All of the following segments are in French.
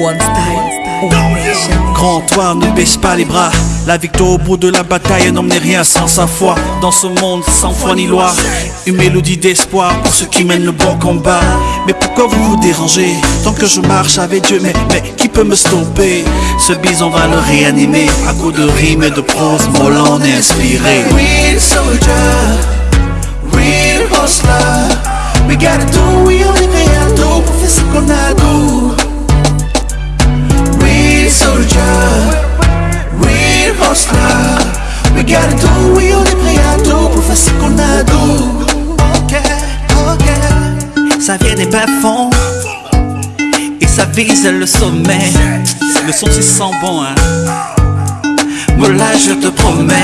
One style, one nation. Grand toi, ne baisse pas les bras. La victoire au bout de la bataille n'emmenait rien sans sa foi. Dans ce monde sans foi ni loi, une mélodie d'espoir pour ceux qui mènent le bon combat. Mais pourquoi vous vous dérangez? Tant que je marche avec Dieu, mais, mais qui peut me stopper? Ce bison va le réanimer à coups de rimes et de prose mollant et inspiré. Real soldier, real hustler. Vise le sommet. Le son c'est sans bon, hein. Là je te promets,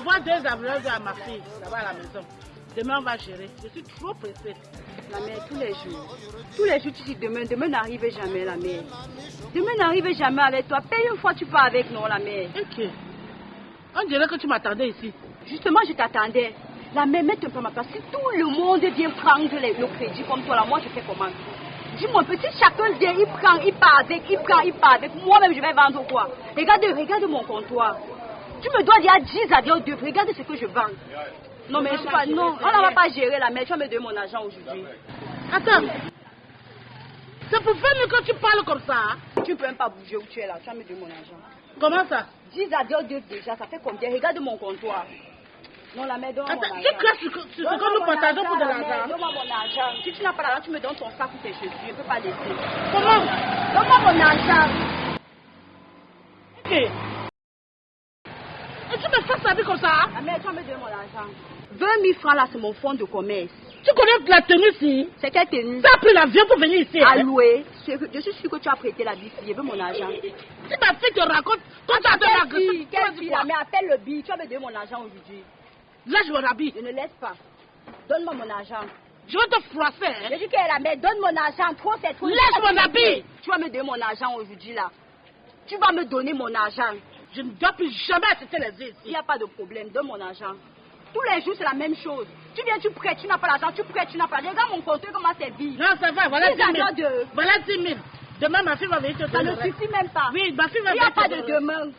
envoie deux ambulanciers à ma fille, là-bas à la maison. Demain, on va gérer. Je suis trop pressée. La mère, tous les jours. Tous les jours, tu dis demain. Demain n'arrive jamais, la mère. Demain n'arrive jamais avec toi. Paye une fois, tu pars avec nous, la mère. Ok. On dirait que tu m'attendais ici. Justement, je t'attendais. La mère, mets un peu ma place. Si tout le monde vient prendre le crédit comme toi, là, moi, je fais comment? Dis-moi, petit, chacun vient, il prend, il part avec, il prend, il part avec. Moi-même, je vais vendre quoi? Regarde, regarde mon comptoir. Tu me dois dire 10 à 2. Regarde ce que je vends. Non, mais je sais pas, non, on ne va pas gérer la mère. Tu vas me donner mon argent aujourd'hui. Attends. C'est pour faire mieux que tu parles comme ça. hein? Tu ne peux même pas bouger où tu es là. Tu vas me donner mon argent. Comment ça? 10 à 2 déjà, ça fait combien? Regarde mon comptoir. Non, la mère, mon Attends, argent. tu craches ce que nous mon partageons pour de l'argent. Donne-moi mon argent. Si tu n'as pas l'argent, tu me donnes ton sac ou tes chaussures. Je ne peux pas laisser. Comment? Donne-moi mon argent. Ok. Et tu me fais ça comme ça hein? La mère, tu vas me donner mon argent. 20 000 francs là, c'est mon fonds de commerce. Tu connais la tenue ici C'est quelle tenue? Tu as pris l'avion pour venir ici. hein? Alloué. Je je suis sûre que tu as prêté la bille. Je veux mon argent. Si ma fille te raconte, quand tu as donné la vas Quelle quoi La mère, appelle le billet. Tu vas me donner mon argent aujourd'hui. Là, je me rhabille. Je ne laisse pas. Donne-moi mon argent. Je vais te froisser. Je Hein? dis qu'elle la mère, donne mon argent, trop c'est trop. Laisse mon habit. Tu vas me donner mon argent aujourd'hui là. Tu vas me donner mon argent. Je ne dois plus jamais assister les yeux Il ici. n'y a pas de problème, donne mon argent. Tous les jours c'est la même chose. Tu viens, tu prêtes, tu n'as pas l'argent, tu prêtes, tu n'as pas l'argent. Regarde mon compte, comment c'est vide. Non, ça va, voilà Dix 10 000. agents de- Voilà 10 000. Demain, ma fille va venir te Ça ne suffit même pas. Oui, ma fille va Il n'y a venir pas de demain.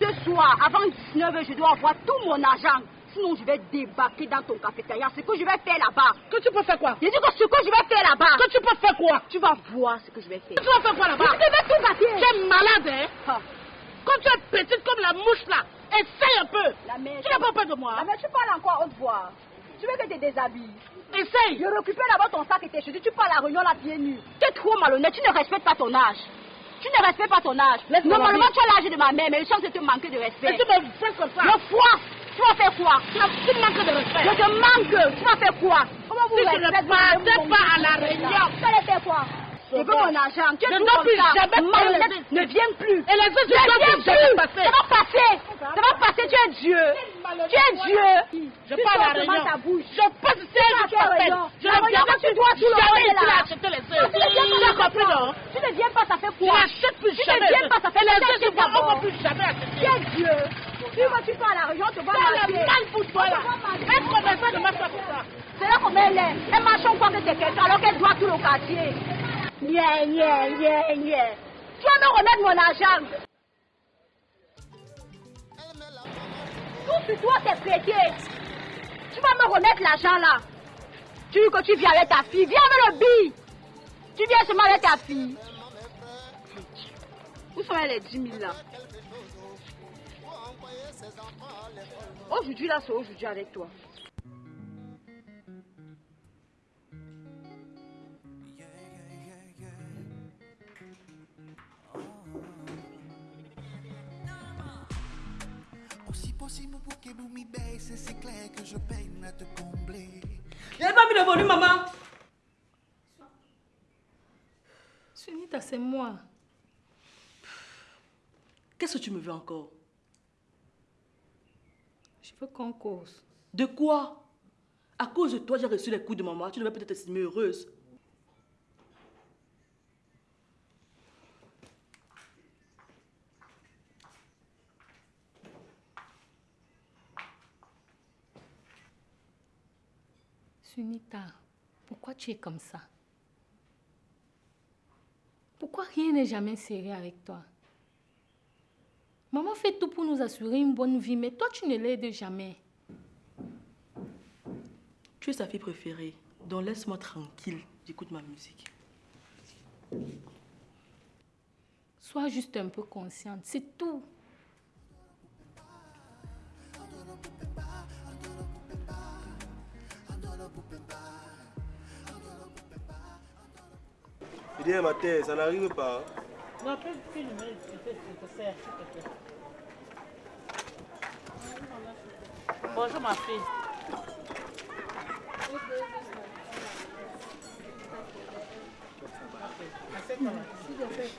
Ce soir, avant 19h, je dois avoir tout mon argent. Sinon, je vais débarquer dans ton cafétéria. Ce que je vais faire là-bas. Que tu peux faire quoi? Je dis que ce que je vais faire là-bas. Que tu peux faire quoi? Tu vas voir ce que je vais faire. Tu vas faire quoi là-bas? Je vais tout gâter. Tu es malade, hein? Ah, Quand tu es petite comme la mouche là, essaye un peu. La mère, Tu n'as pas peur de moi La mère, tu parles encore haute voix. Tu veux que je te déshabille. Essaye. Je récupère d'abord ton sac et tes chaussures. Tu pars à la réunion là pieds nus. Tu es trop malhonnête. Tu ne respectes pas ton âge. Tu ne respectes pas ton âge. Normalement, la tu as l'âge de ma mère, mais je sens que tu manques de respect. Et tu me fais comme ça. Le foie, tu vas faire quoi? Tu, tu manques de respect. Je te manque. Tu vas faire quoi? Comment vous Si tu ne pas à la réunion. Tu allais faire quoi? Je veux mon argent. Tu es Je tout ne plus ça. jamais de- ne viens plus. Et les autres, Ne je ne viens peux jamais plus. Ça va passer. Ça va passer. Tu es Dieu. Tu es Dieu. Je Tu parle à la réunion. ta bouche. Je passe à je t'appelle. Je ne viens que tu dois tout le monde là. acheter les Tu ne viens œufs. Tu pas, as compris, non? Tu ne viens pas, ça fait Tu quoi? n'achètes plus Tu jamais. ne viens pas, ça fait les que on d'abord. ne peut plus jamais Tu acheter. es Dieu. Tu vas, tu pars à la réunion, tu vas marcher. le mal pour toi là. Un commerçant ne marche pas pour ça. C'est là comme elle est. Elle marche en croit que c'est quelqu'un alors qu'elle doit tout le quartier. Yeah, yeah, yeah, yeah. Tu vas me remettre mon argent. Tout sur toi, c'est prêté. Tu vas me remettre l'argent là. Tu dis que tu viens avec ta fille. Viens avec le billet. Tu viens seulement avec ta fille. Où sont les 10 000 là? Aujourd'hui là, c'est aujourd'hui avec toi. Si mon bouquet baisse, et c'est clair que je peine à te combler. J'avais pas mis le volume, maman. Sunita, c'est moi. Qu'est-ce que tu me veux encore? Je veux qu'on cause. De quoi? À cause de toi, j'ai reçu les coups de maman. Tu devais peut-être estimer heureuse. Sunita, pourquoi tu es comme ça? Pourquoi rien n'est jamais sérieux avec toi? Maman fait tout pour nous assurer une bonne vie, mais toi, tu ne l'aides jamais. Tu es sa fille préférée. Donc laisse-moi tranquille. J'écoute ma musique. Sois juste un peu consciente, c'est tout. Je dis, ma tête, ça n'arrive pas. Non, te s'il te plaît. Bonjour ma fille.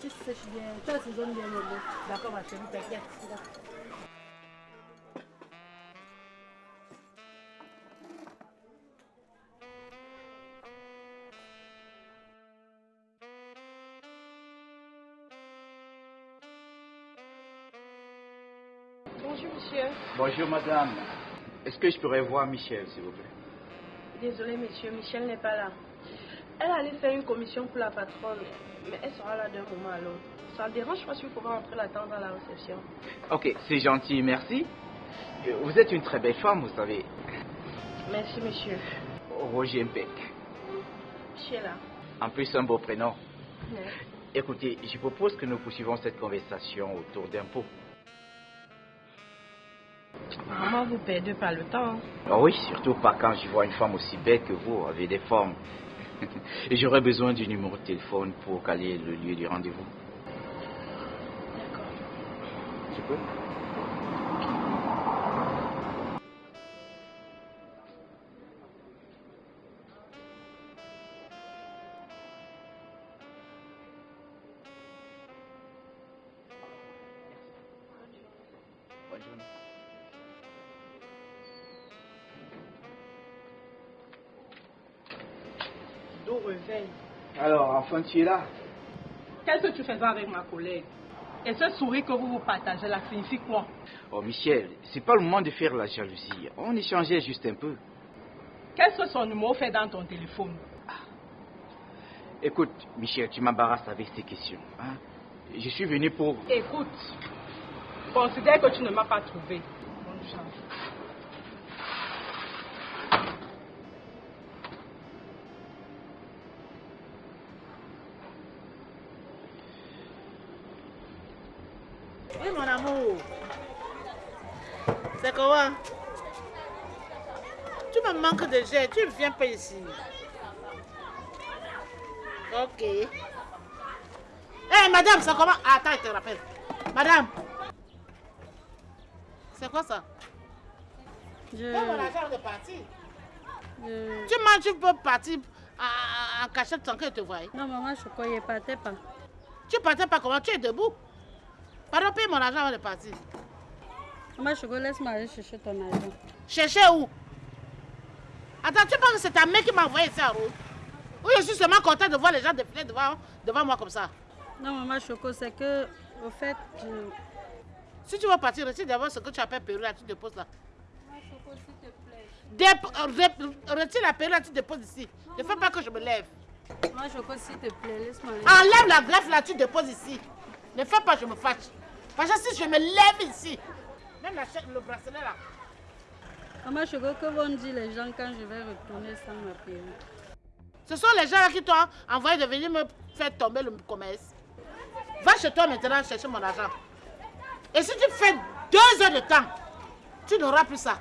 Tu sèches bien, tu assaisonnes bien le lait. D'accord ma chérie, t'inquiète. Bonjour monsieur. Bonjour madame. Est-ce que je pourrais voir Michel, s'il vous plaît? Désolé monsieur, Michel n'est pas là. Elle allait faire une commission pour la patronne, mais elle sera là d'un moment à l'autre. Ça ne dérange pas si vous pouvez entrer l'attendre à la réception. Ok, c'est gentil, merci. Euh, Vous êtes une très belle femme, vous savez. Merci monsieur. Roger Mpek. Michel là? En plus, un beau prénom. Écoutez, je propose que nous poursuivons cette conversation autour pot. Maman, vous perdez pas le temps. Ah oui, surtout pas quand je vois une femme aussi belle que vous, avec des formes. Et j'aurais besoin du numéro de téléphone pour caler le lieu du rendez-vous. Tu peux? Alors, enfin, tu es là Qu'est-ce que tu faisais avec ma collègue Et ce sourire que vous vous partagez là signifie quoi? Oh, Michel, c'est pas le moment de faire la jalousie. On échangeait juste un peu. Qu'est-ce que son numéro fait dans ton téléphone? Écoute, Michel, tu m'embarrasses avec ces questions. hein. Je suis venu pour... Écoute, considère que tu ne m'as pas trouvé. Bonne chance. Oui, mon amour. C'est comment Tu me manques de jet, tu ne viens pas ici. Ok. Hé, madame, c'est comment? Attends, je te rappelle. Madame. C'est quoi ça? Je... Donne mon argent de partir. je- Tu manges, tu peux partir en, en cachette sans qu'elle te voie. Non, maman, je croyais pas, t'es pas. Tu partais pas comment? Tu es debout. Pardon, paye mon argent avant de partir. Maman, Choco, laisse-moi aller chercher ton argent. Chercher où? Attends, tu penses que c'est ta mère qui m'a envoyé ici en route Ou je suis seulement content de voir les gens défiler devant, devant moi comme ça Non, maman, Choco, c'est que, au fait, je... Si tu veux partir, retire d'abord ce que tu appelles perruque là, tu déposes là. Maman, Choco, s'il te plaît. Dép- retire la perruque là, tu déposes ici. Ne fais pas que je me lève. Maman, Choco, s'il te plaît, laisse-moi aller. Enlève la greffe là, tu déposes ici. Ne fais pas, je me fâche. Si je me lève ici, même la chaîne, le bracelet là. Maman, Choco, que vont dire les gens quand je vais retourner sans ma perruque Ce sont les gens là qui t'ont envoyé de venir me faire tomber le commerce. Va chez toi maintenant chercher mon argent. Et si tu fais deux heures de temps, tu n'auras plus ça.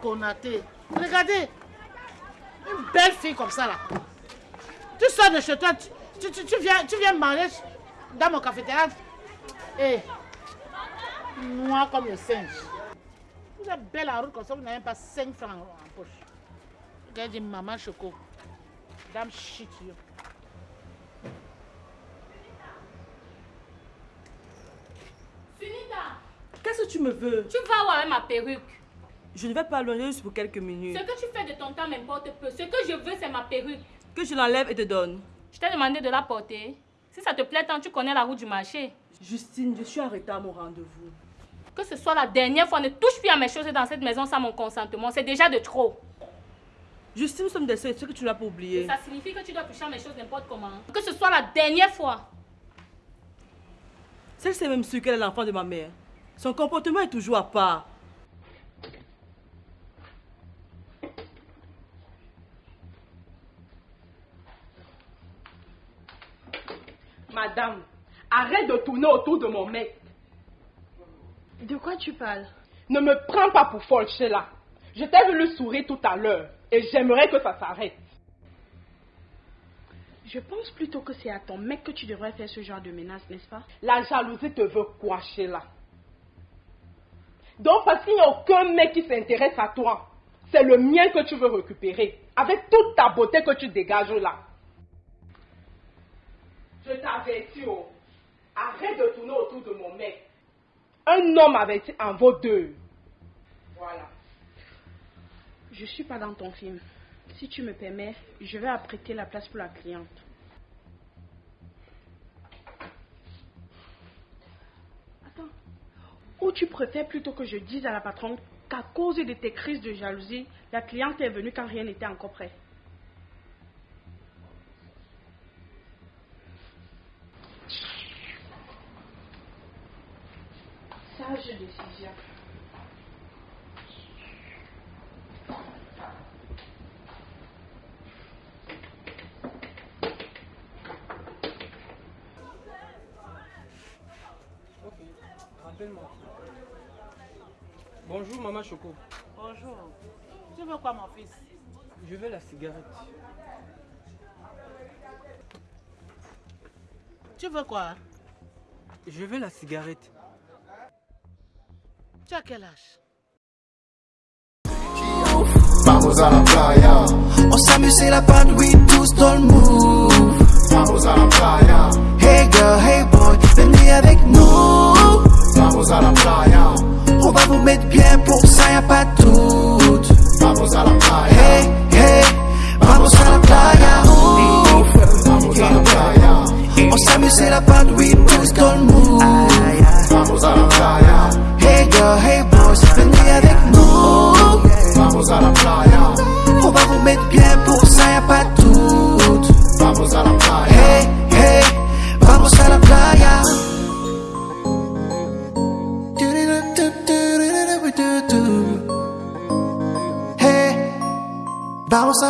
Konaté. Regardez. Une belle fille comme ça là. Tu sors de chez toi, tu, tu, tu- tu viens, tu viens manger dans mon cafétéria. Et noir comme le singe. Vous êtes belle en route comme ça, vous n'avez même pas 5 francs en, poche. Regarde, dit maman choco. Dame shit, yo. Sunita Qu'est-ce que tu me veux? Tu vas voir avec ma perruque. Je ne vais pas loin juste pour quelques minutes. Ce que tu fais de ton temps m'importe peu. Ce que je veux, c'est ma perruque. Que je l'enlève et te donne. Je t'ai demandé de la porter. Si ça te plaît tant, tu connais la route du marché. Justine, je suis arrêtée à mon rendez-vous. Que ce soit la dernière fois, ne touche plus à mes choses dans cette maison sans mon consentement. C'est déjà de trop. Justine, nous sommes des seuls, que tu l'as pas oublié. Ça signifie que tu dois toucher à mes choses n'importe comment. Que ce soit la dernière fois. Celle c'est même sûre qu'elle est l'enfant de ma mère. Son comportement est toujours à part. Madame, arrête de tourner autour de mon mec. De quoi tu parles? Ne me prends pas pour folle, Sheila. Je t'ai vu le sourire tout à l'heure et j'aimerais que ça s'arrête. Je pense plutôt que c'est à ton mec que tu devrais faire ce genre de menace, n'est-ce pas? La jalousie te veut quoi, Sheila? Donc, parce qu'il n'y a aucun mec qui s'intéresse à toi, c'est le mien que tu veux récupérer, avec toute ta beauté que tu dégages là. Je t'avertis, oh. Arrête de tourner autour de mon mec. Un homme averti en vaut deux. Voilà. Je suis pas dans ton film. Si tu me permets, je vais apprêter la place pour la cliente. Attends. Ou tu préfères plutôt que je dise à la patronne qu'à cause de tes crises de jalousie, la cliente est venue quand rien n'était encore prêt? Rappelle-moi. Bonjour, maman Choco. Bonjour. Tu veux quoi, mon fils? Je veux la cigarette. Tu veux quoi? Je veux la cigarette. Tu as quel âge? Vamos a la playa. On s'amuse, c'est la bande, oui, tous dans le move. Vamos a la playa. Hey girl, hey boy, venez avec nous. Vamos a la playa. On va vous mettre bien pour ça, y'a pas de doute. Vamos a la playa. Hey, hey, vamos a la playa. Vamos a la playa. On s'amuse, c'est la bande, oui, tous dans le move. Vamos a la playa. Hey girl, hey boys, venez avec nous. Vamos a la playa. On va vous mettre bien pour ça, y'a pas de doute. Vamos a la playa. Hey, vamos a